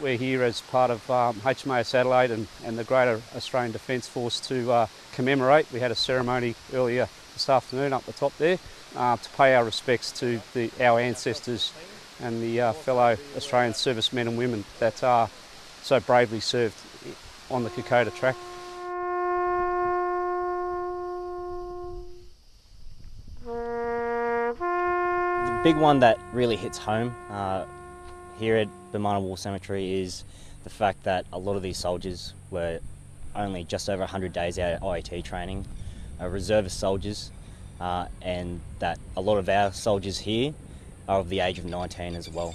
We're here as part of um, HMAS Adelaide and, and the Greater Australian Defence Force to uh, commemorate. We had a ceremony earlier this afternoon up the top there uh, to pay our respects to the, our ancestors and the uh, fellow Australian servicemen and women that are so bravely served on the Kokoda track. The big one that really hits home uh, here at Bomana War Cemetery is the fact that a lot of these soldiers were only just over 100 days out of IET training, uh, reservist soldiers, uh, and that a lot of our soldiers here are of the age of 19 as well.